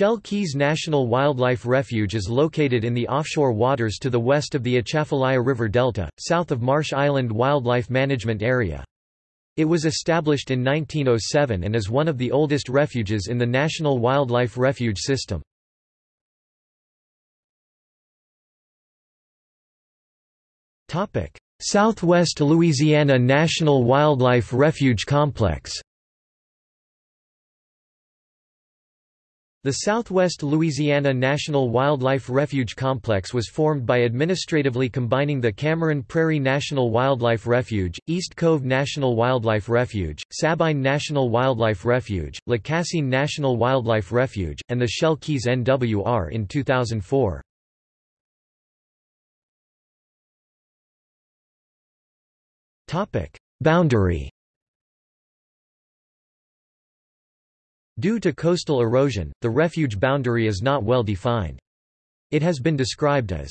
Shell Keys National Wildlife Refuge is located in the offshore waters to the west of the Atchafalaya River Delta, south of Marsh Island Wildlife Management Area. It was established in 1907 and is one of the oldest refuges in the National Wildlife Refuge System. Southwest Louisiana National Wildlife Refuge Complex The Southwest Louisiana National Wildlife Refuge Complex was formed by administratively combining the Cameron Prairie National Wildlife Refuge, East Cove National Wildlife Refuge, Sabine National Wildlife Refuge, Lacassine National Wildlife Refuge, and the Shell Keys NWR in 2004. Boundary Due to coastal erosion, the refuge boundary is not well defined. It has been described as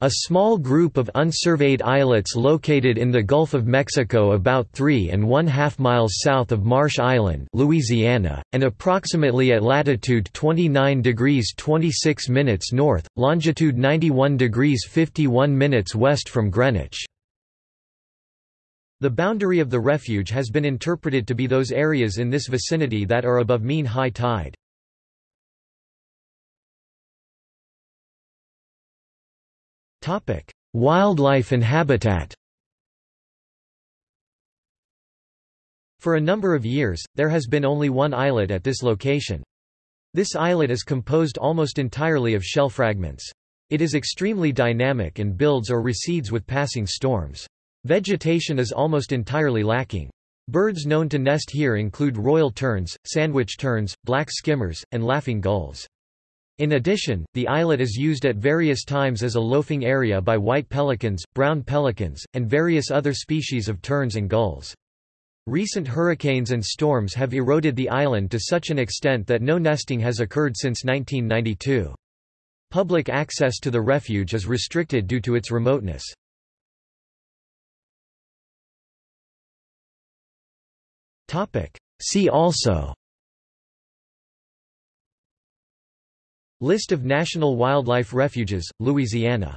a small group of unsurveyed islets located in the Gulf of Mexico about three and one-half miles south of Marsh Island Louisiana, and approximately at latitude 29 degrees 26 minutes north, longitude 91 degrees 51 minutes west from Greenwich. The boundary of the refuge has been interpreted to be those areas in this vicinity that are above mean high tide. Wildlife and habitat For a number of years, there has been only one islet at this location. This islet is composed almost entirely of shell fragments. It is extremely dynamic and builds or recedes with passing storms. Vegetation is almost entirely lacking. Birds known to nest here include royal terns, sandwich terns, black skimmers, and laughing gulls. In addition, the islet is used at various times as a loafing area by white pelicans, brown pelicans, and various other species of terns and gulls. Recent hurricanes and storms have eroded the island to such an extent that no nesting has occurred since 1992. Public access to the refuge is restricted due to its remoteness. See also. List of national wildlife refuges, Louisiana